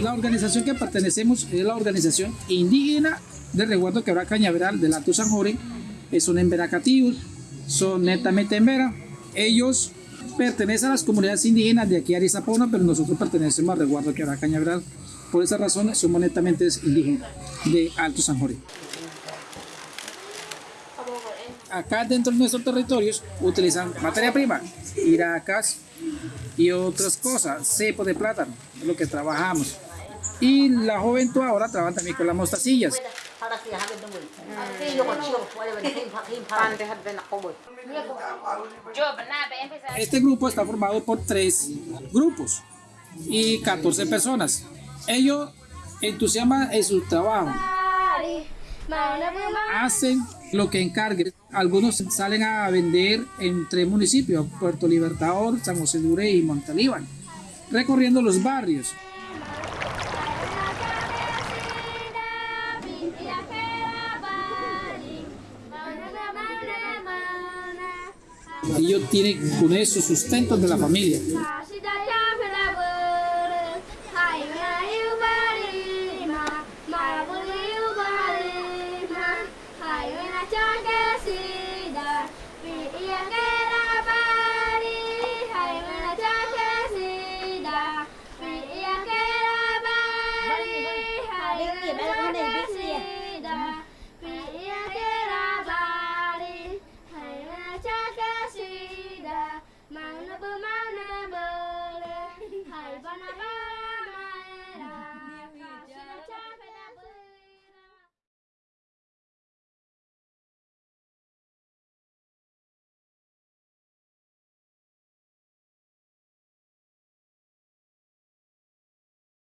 La organización que pertenecemos es la organización indígena de resguardo quebrada cañaveral del Alto San Jorge. Son emberacativos, son netamente embera. Ellos pertenecen a las comunidades indígenas de aquí a Arizapona, pero nosotros pertenecemos al resguardo quebrada cañaveral. Por esa razón somos netamente indígenas de Alto San Jorge. Acá dentro de nuestros territorios utilizan materia prima, iracas y otras cosas, cepo de plátano, es lo que trabajamos. Y la juventud ahora trabaja también con las mostacillas. Este grupo está formado por tres grupos y 14 personas. Ellos entusiasman en su trabajo. Hacen lo que encarguen. Algunos salen a vender en tres municipios, Puerto Libertador, San José de y Montalíbano, recorriendo los barrios. Ellos tienen con eso sustento de la familia. Hãy subscribe cho kênh không bỏ lỡ những